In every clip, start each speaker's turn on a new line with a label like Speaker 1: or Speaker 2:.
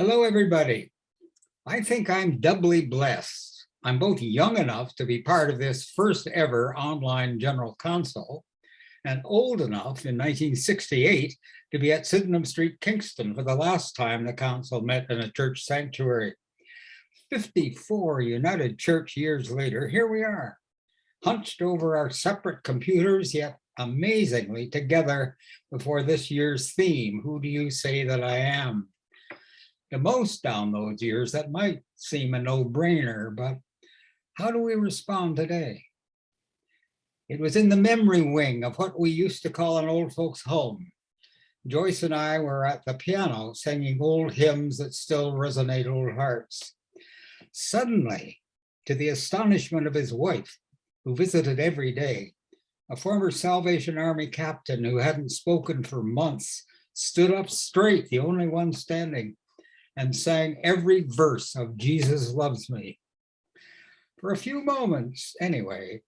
Speaker 1: Hello, everybody. I think I'm doubly blessed. I'm both young enough to be part of this first ever online general council and old enough in 1968 to be at Sydenham Street, Kingston for the last time the council met in a church sanctuary. 54 United Church years later, here we are, hunched over our separate computers, yet amazingly together before this year's theme, Who Do You Say That I Am? To most down those years, that might seem a no-brainer, but how do we respond today? It was in the memory wing of what we used to call an old folks home. Joyce and I were at the piano singing old hymns that still resonate old hearts. Suddenly, to the astonishment of his wife, who visited every day, a former Salvation Army captain who hadn't spoken for months stood up straight, the only one standing, and sang every verse of Jesus Loves Me. For a few moments, anyway,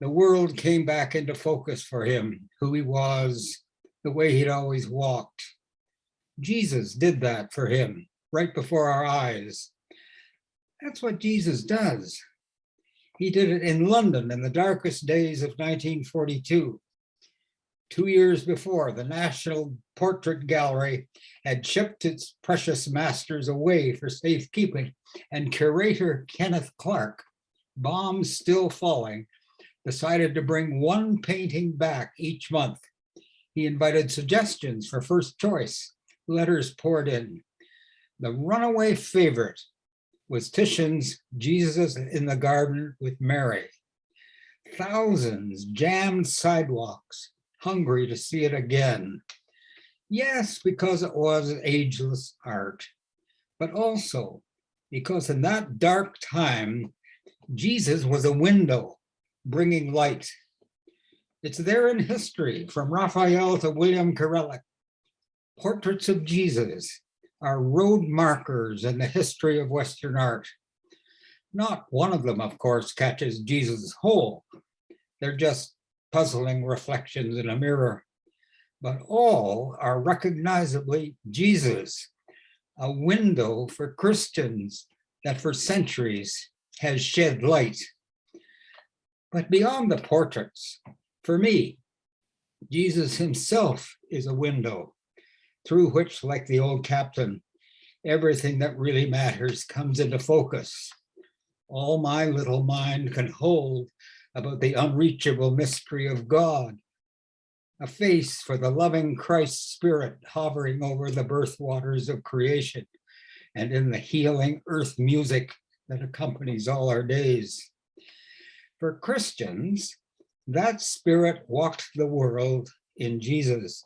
Speaker 1: the world came back into focus for him, who he was, the way he'd always walked. Jesus did that for him right before our eyes. That's what Jesus does. He did it in London in the darkest days of 1942. Two years before, the National Portrait Gallery had shipped its precious masters away for safekeeping, and curator Kenneth Clark, bombs still falling, decided to bring one painting back each month. He invited suggestions for first choice, letters poured in. The runaway favorite was Titian's Jesus in the Garden with Mary. Thousands jammed sidewalks, hungry to see it again. Yes, because it was ageless art, but also because in that dark time, Jesus was a window bringing light. It's there in history, from Raphael to William Kurelek. Portraits of Jesus are road markers in the history of Western art. Not one of them, of course, catches Jesus whole. They're just puzzling reflections in a mirror. But all are recognizably Jesus, a window for Christians that for centuries has shed light. But beyond the portraits, for me, Jesus himself is a window through which, like the old captain, everything that really matters comes into focus. All my little mind can hold about the unreachable mystery of God, a face for the loving Christ spirit hovering over the birth waters of creation and in the healing earth music that accompanies all our days. For Christians, that spirit walked the world in Jesus.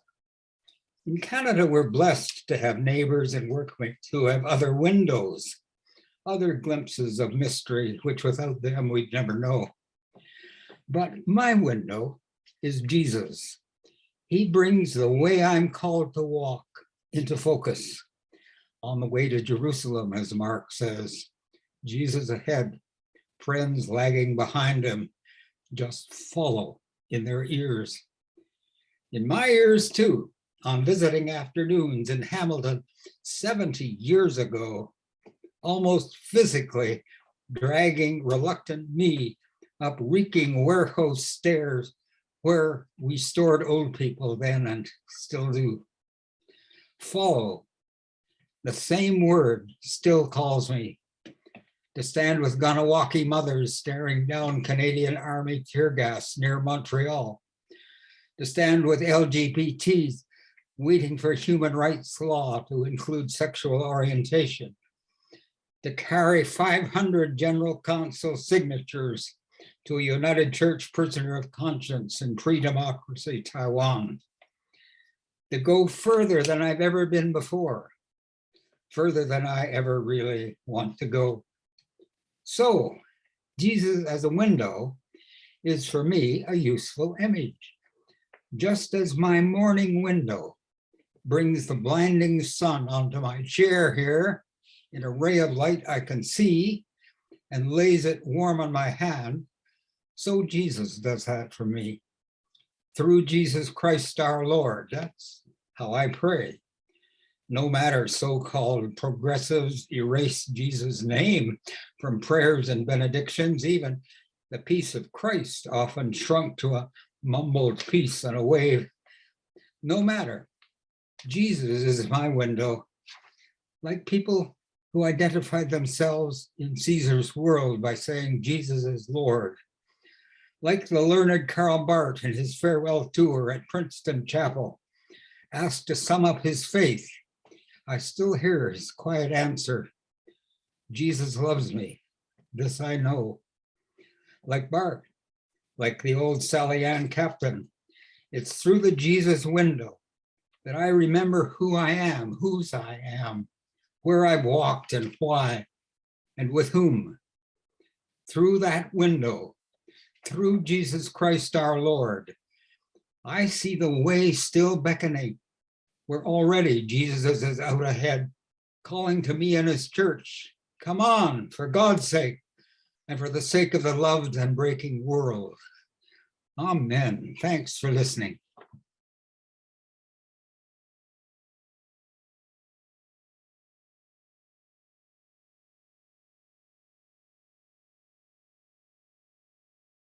Speaker 1: In Canada, we're blessed to have neighbors and workmates who have other windows, other glimpses of mystery, which without them we'd never know. But my window is Jesus. He brings the way I'm called to walk into focus on the way to Jerusalem, as Mark says. Jesus ahead, friends lagging behind him, just follow in their ears. In my ears too, on visiting afternoons in Hamilton 70 years ago, almost physically dragging reluctant me up reeking warehouse stairs where we stored old people then and still do. Follow. The same word still calls me to stand with Kahnawake mothers staring down Canadian Army tear gas near Montreal. To stand with LGBTs waiting for human rights law to include sexual orientation. To carry 500 General Council signatures to a United Church prisoner of conscience in pre-democracy Taiwan. To go further than I've ever been before, further than I ever really want to go. So Jesus as a window is for me a useful image. Just as my morning window brings the blinding sun onto my chair here in a ray of light I can see and lays it warm on my hand, so Jesus does that for me. Through Jesus Christ our Lord, that's how I pray. No matter so-called progressives erase Jesus' name from prayers and benedictions, even the peace of Christ often shrunk to a mumbled peace and a wave. No matter, Jesus is my window. Like people who identified themselves in Caesar's world by saying Jesus is Lord. Like the learned Karl Barth in his farewell tour at Princeton Chapel, asked to sum up his faith, I still hear his quiet answer, Jesus loves me, this I know. Like Barth, like the old Sally Ann captain, it's through the Jesus window that I remember who I am, whose I am, where I've walked and why, and with whom. Through that window, through Jesus Christ our Lord, I see the way still beckoning, where already Jesus is out ahead, calling to me and his church, come on, for God's sake, and for the sake of the loved and breaking world. Amen. Thanks for listening.